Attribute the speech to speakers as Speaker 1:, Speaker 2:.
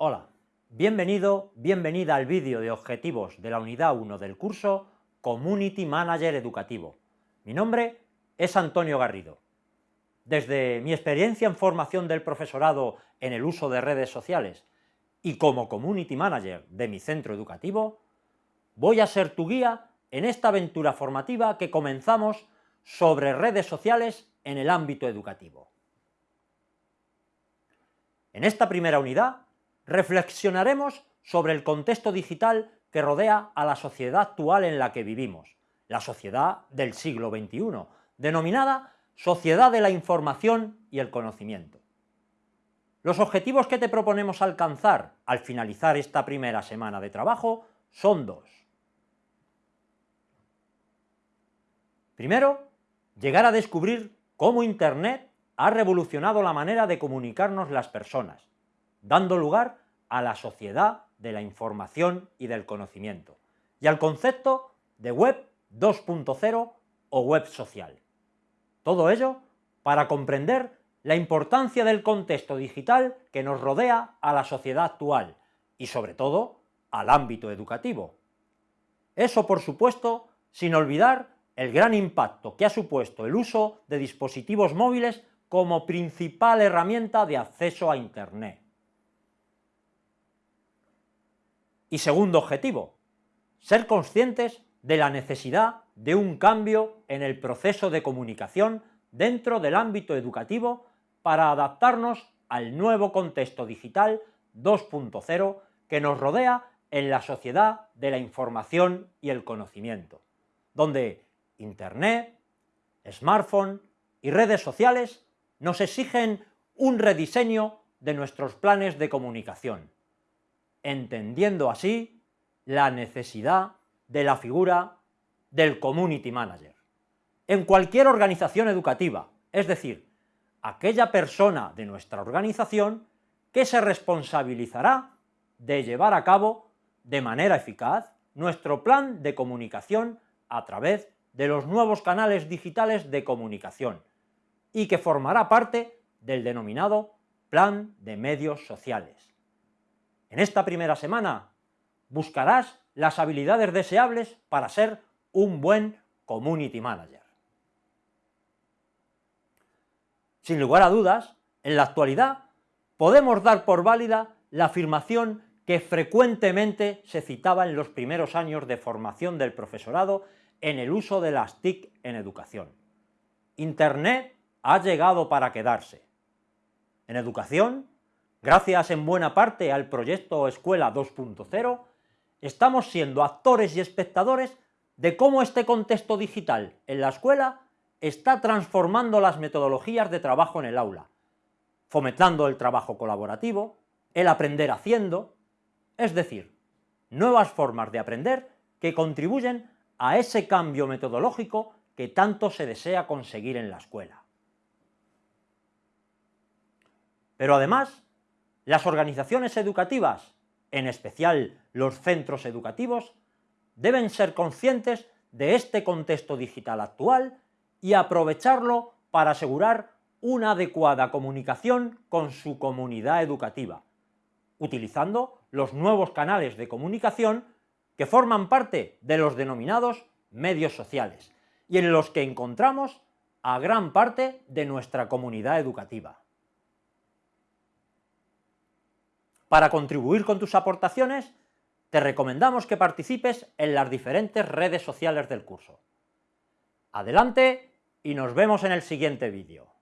Speaker 1: Hola, bienvenido, bienvenida al vídeo de objetivos de la unidad 1 del curso Community Manager Educativo. Mi nombre es Antonio Garrido. Desde mi experiencia en formación del profesorado en el uso de redes sociales y como Community Manager de mi centro educativo, voy a ser tu guía en esta aventura formativa que comenzamos sobre redes sociales en el ámbito educativo. En esta primera unidad reflexionaremos sobre el contexto digital que rodea a la sociedad actual en la que vivimos, la sociedad del siglo XXI, denominada sociedad de la información y el conocimiento. Los objetivos que te proponemos alcanzar al finalizar esta primera semana de trabajo son dos. Primero, llegar a descubrir cómo Internet ha revolucionado la manera de comunicarnos las personas, dando lugar a la sociedad de la información y del conocimiento, y al concepto de Web 2.0 o Web social. Todo ello para comprender la importancia del contexto digital que nos rodea a la sociedad actual y sobre todo al ámbito educativo. Eso, por supuesto, sin olvidar el gran impacto que ha supuesto el uso de dispositivos móviles como principal herramienta de acceso a Internet. Y segundo objetivo, ser conscientes de la necesidad de un cambio en el proceso de comunicación dentro del ámbito educativo para adaptarnos al nuevo contexto digital 2.0 que nos rodea en la sociedad de la información y el conocimiento, donde Internet, smartphone y redes sociales nos exigen un rediseño de nuestros planes de comunicación, entendiendo así la necesidad de la figura del Community Manager. En cualquier organización educativa, es decir, aquella persona de nuestra organización que se responsabilizará de llevar a cabo de manera eficaz nuestro plan de comunicación a través de los nuevos canales digitales de comunicación y que formará parte del denominado Plan de Medios Sociales. En esta primera semana buscarás las habilidades deseables para ser un buen Community Manager. Sin lugar a dudas, en la actualidad podemos dar por válida la afirmación que frecuentemente se citaba en los primeros años de formación del profesorado en el uso de las TIC en educación. Internet ha llegado para quedarse. En educación, gracias en buena parte al proyecto Escuela 2.0, estamos siendo actores y espectadores de cómo este contexto digital en la escuela está transformando las metodologías de trabajo en el aula, fomentando el trabajo colaborativo, el aprender haciendo, es decir, nuevas formas de aprender que contribuyen a ese cambio metodológico que tanto se desea conseguir en la escuela. Pero además, las organizaciones educativas, en especial los centros educativos, deben ser conscientes de este contexto digital actual y aprovecharlo para asegurar una adecuada comunicación con su comunidad educativa, utilizando los nuevos canales de comunicación que forman parte de los denominados medios sociales, y en los que encontramos a gran parte de nuestra comunidad educativa. Para contribuir con tus aportaciones, te recomendamos que participes en las diferentes redes sociales del curso. Adelante y nos vemos en el siguiente vídeo.